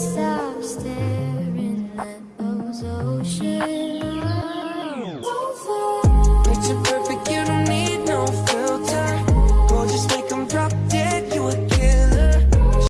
stop staring at those oceans.